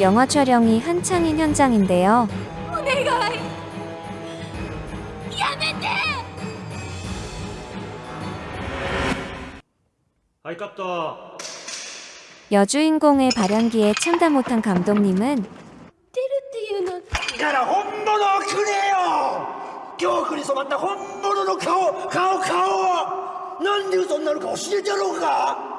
영화 촬영이 한창인 현장인데요. 아이깝다. 여주인공의 발연기에 참다 못한 감독님은 이가라 혼모노 그래요. 겨우 그래서 맞다 혼모노 가오 가오 가오. 난 네가 손나로 가오 시대로가.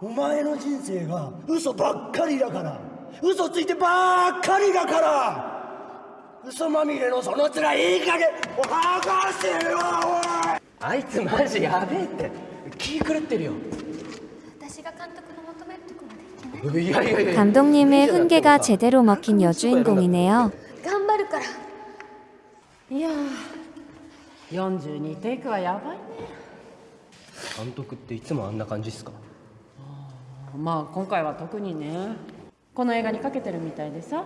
お前の人生が嘘ばっかりだから嘘ついてばっかりだから嘘まみれのその面いい加減剥がせよおいあいつマジやべえって気狂ってるよ私が監督の求めるとこまでいけないいやいやいや 감독님의 훈계가 제대로 먹힌 여주인공이네요. 頑張るからいやー42テイクはやばいね監督っていつもあんな感じっすか まあ今回は特にねこの映画にかけてるみたいでさ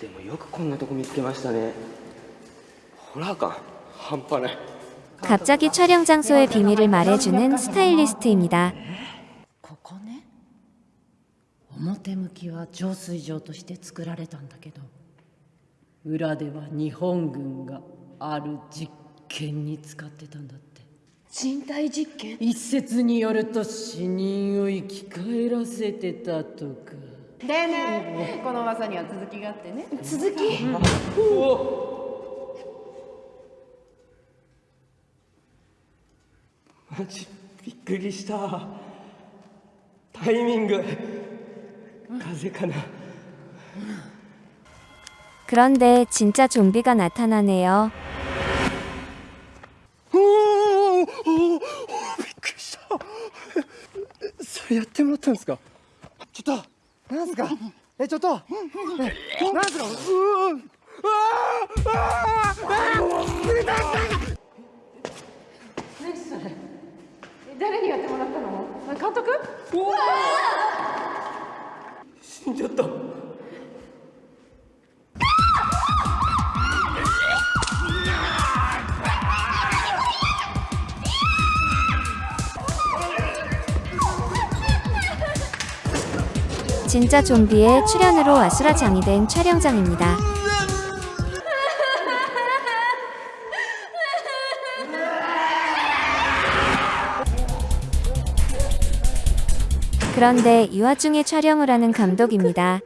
でもよくこんなとこ見つけましたねホラー感半端ない 갑자기 촬영 장소의 비밀을 말해주는 스타일리스트입니다. ここね表向きは浄水場として作られたんだけど裏では日本軍がある実験に使ってたんだって 人体実験一説によると死人を生き返らせてたとかでねこの噂には続きがあってね続きマジびっくりしたタイミング風かな 그런데 진짜 좀비가 나타나네요. ったんですか？ちょっと。なんすか？えちょっと。なんすか？うーうわ誰 진짜 좀비의 출연으로 아수라장이 된 촬영장입니다. 그런데 이 와중에 촬영을 하는 감독입니다.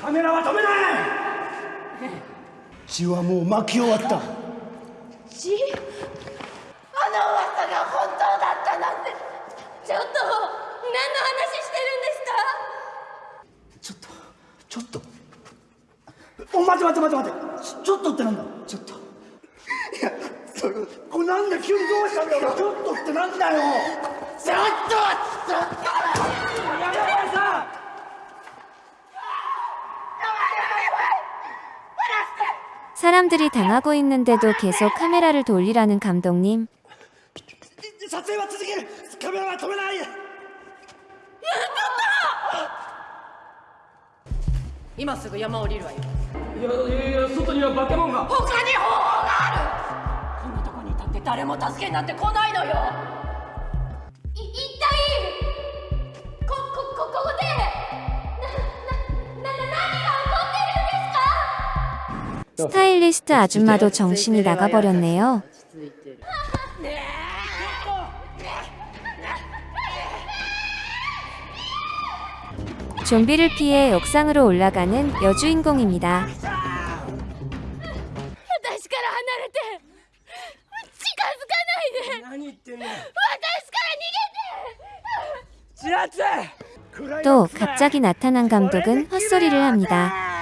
カメラは止めない。血はもう巻き終わった。血？あの噂が本当だったなんて。ちょっと何の話してちょっとちょっと。お待て待て待て待て。ちょっとってなんだ？ちょっと。いやそれこれなんだ急にどうしたんだよ。ちょっとってなんだよ。ちょっとちょっと 사람들이 당하고 있는데도 계속 카메라를 돌리라는 감독님. 스타일리스트 아줌마도 정신이 나가버렸네요. 좀비를 피해 옥상으로 올라가는 여주인공입니다. 또 갑자기 나타난 감독은 헛소리를 합니다.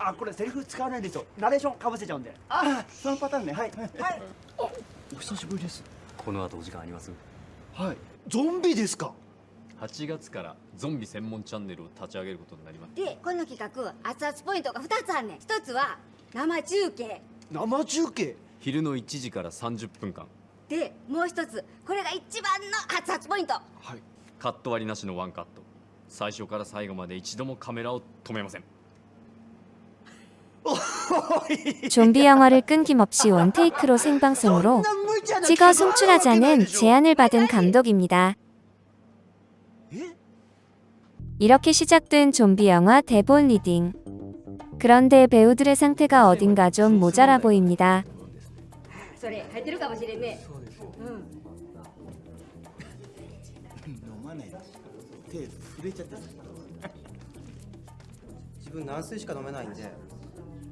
あこれセリフ使わないんですよナレーションかぶせちゃうんで。あそのパターンね。はい。はい。お久しぶりです。この後お時間あります？はい。ゾンビですか？8月からゾンビ専門チャンネルを立ち上げることになりましたでこの企画熱々ポイントが2つあんねん。1つは生中継。生中継？昼の1時から30分間。でもう1つこれが一番の熱々ポイント。はい。カット割りなしのワンカット。最初から最後まで一度もカメラを止めません 좀비 영화를 끊김없이 원테이크로 생방송으로 찍어 송출하자는 제안을 받은 감독입니다. 이렇게 시작된 좀비 영화 대본 리딩. 그런데 배우들의 상태가 어딘가 좀 모자라 보입니다.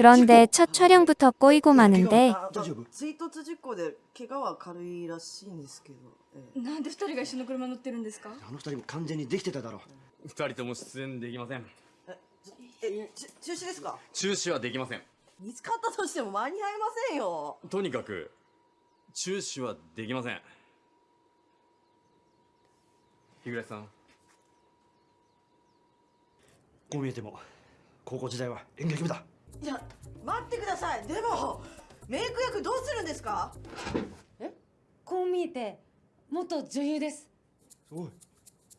그런데 첫 촬영부터 꼬이고 마는데 大丈夫追突事故で怪我は軽いらしいんですけど、ええなんで二人が一緒の車乗ってるんですかあの二人も完全にできてただろ2人とも出演できませんえち中止ですか中止はできません見つかったとしても間に合いませんよとにかく中止はできません日暮さん こう見えても高校時代は演劇部だいや待ってくださいでもメイク役どうするんですかこう見えて元女優ですすごい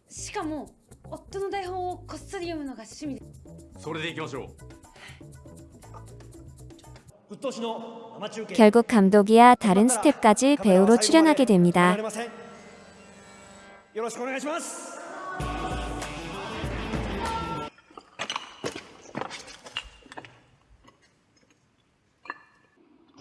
しかも夫の台本をこっそり読むのが趣味でそれでいきましょう鬱陶しの生中継 결국 감독이야 다른 스텝까지 배우로 출연하게 ら 됩니다. れませんよろしくお願いします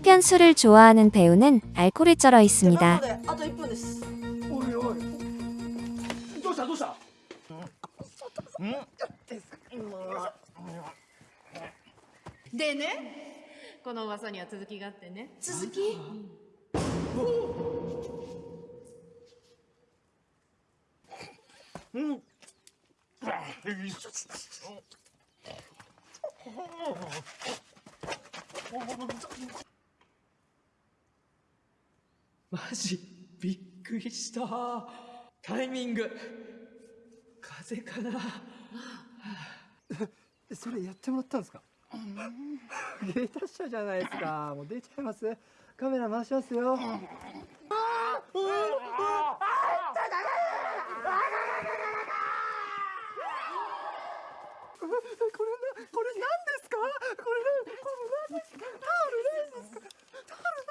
한편 술을 좋아하는 배우는 알코올에 쩔어 な 있습니다. のであと1分ですおいおいどうしたどうしたでねこの噂には続きがあってね続き マジびっくりした。タイミング。風邪かな。それやってもらったんですか？芸達者じゃないですか。もう出ちゃいます。カメラ回しますよ。これなこれ何ですかこれこれ何ですかタオルないんですかタオル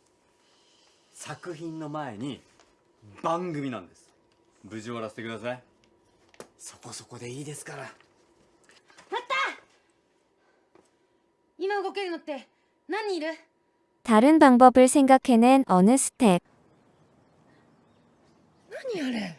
作品にはその絵が必要なんですそよこまで見てないですって見てるでしょうがすいません取り乱しました日暮さん作品の前に番組なんです無事終わらせてくださいそこそこでいいですから今動けるのって何人いる 다른 방법을 생각해낸 어느 스텝. 何あれ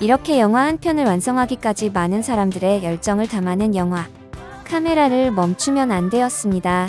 이렇게 영화 한 편을 완성하기까지 많은 사람들의 열정을 담아낸 영화. 카메라를 멈추면 안 되었습니다.